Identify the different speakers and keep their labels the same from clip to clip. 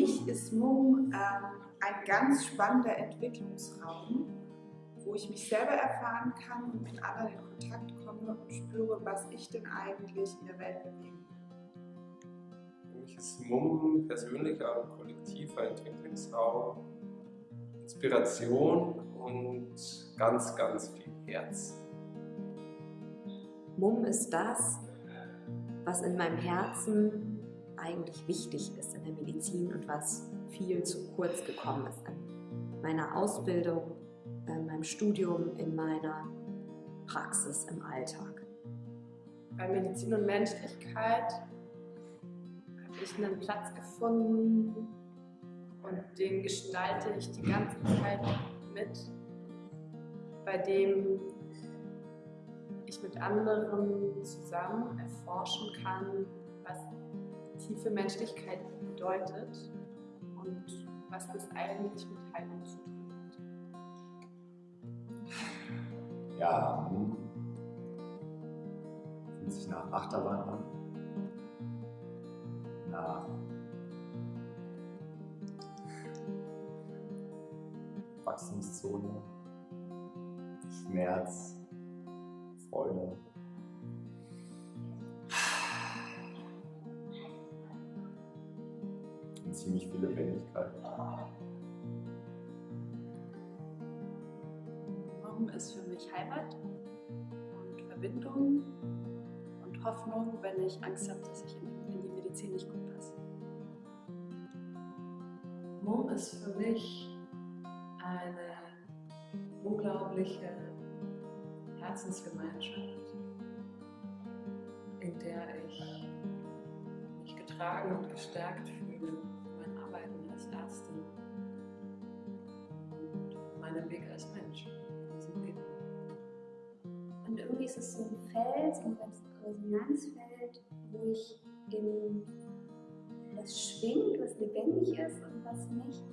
Speaker 1: mich ist Mumm ähm, ein ganz spannender Entwicklungsraum, wo ich mich selber erfahren kann und mit anderen in Kontakt komme und spüre, was ich denn eigentlich in der Welt bewegen will.
Speaker 2: Für mich ist Mumm persönlicher und kollektiver Entwicklungsraum, Inspiration und ganz, ganz viel Herz.
Speaker 3: Mumm ist das, was in meinem Herzen eigentlich wichtig ist in der Medizin und was viel zu kurz gekommen ist in meiner Ausbildung, in meinem Studium, in meiner Praxis im Alltag.
Speaker 4: Bei Medizin und Menschlichkeit habe ich einen Platz gefunden und den gestalte ich die ganze Zeit mit, bei dem ich mit anderen zusammen erforschen kann, tiefe Menschlichkeit bedeutet und was das eigentlich mit Heilung zu tun hat.
Speaker 5: Ja, hm. fühlt sich nach Achterbahn an. Nach Wachstumszone, Schmerz, Freude. Und ziemlich viel Lebendigkeit.
Speaker 6: Warum ist für mich Heimat und Verbindung und Hoffnung, wenn ich Angst habe, dass ich in die Medizin nicht gut passe.
Speaker 7: Mumm ist für mich eine unglaubliche Herzensgemeinschaft, in der ich mich getragen und gestärkt fühle Weg als Mensch diesem Leben.
Speaker 8: Und irgendwie ist es so ein Feld, so ein Resonanzfeld, wo ich in das schwingt, was lebendig ist und was mich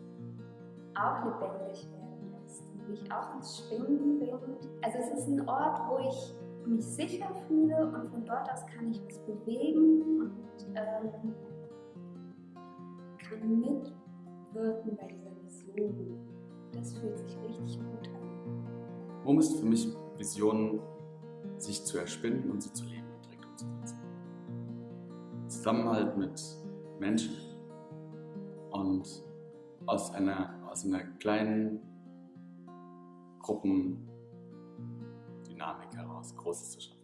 Speaker 8: auch lebendig werden lässt und mich auch ins Schwingen bringt. Also es ist ein Ort, wo ich mich sicher fühle und von dort aus kann ich was bewegen und ähm, kann mitwirken bei dieser Vision. Das fühlt sich richtig gut an.
Speaker 9: Mumm ist für mich Visionen, sich zu erspinnen und sie zu leben und direkt umzusetzen. Zusammenhalt mit Menschen und aus einer, aus einer kleinen Gruppendynamik heraus Großes zu schaffen.